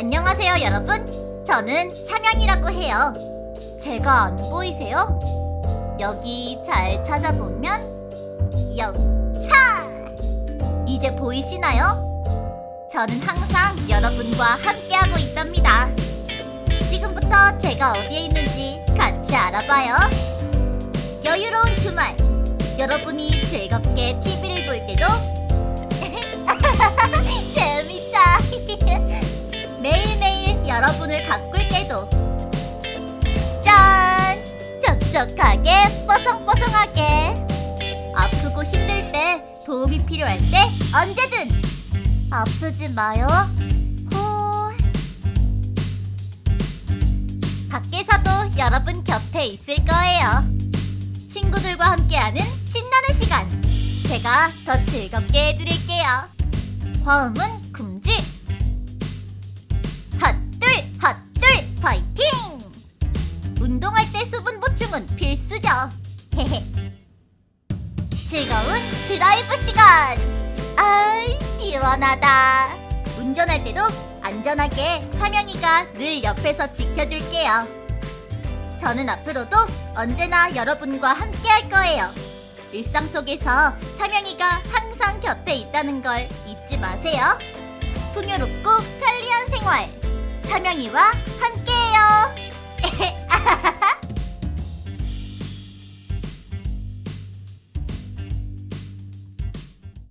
안녕하세요 여러분. 저는 삼양이라고 해요. 제가 안 보이세요? 여기 잘 찾아보면 영차 이제 보이시나요? 저는 항상 여러분과 함께하고 있답니다. 지금부터 제가 어디에 있는지 같이 알아봐요. 여유로운 주말! 여러분이 즐겁게 여러분을 가꿀 때도. 짠! 촉촉하게 뽀송뽀송하게. 아프고 힘들 때 도움이 필요할 때 언제든. 아프지 마요. 호 밖에서도 여러분 곁에 있을 거예요. 친구들과 함께하는 신나는 시간. 제가 더 즐겁게 해드릴게요. 화음은 금지 보충은 필수죠. 즐거운 드라이브 시간. 아이 시원하다. 운전할 때도 안전하게 사명이가 늘 옆에서 지켜줄게요. 저는 앞으로도 언제나 여러분과 함께 할 거예요. 일상 속에서 사명이가 항상 곁에 있다는 걸 잊지 마세요. 풍요롭고 편리한 생활. 사명이와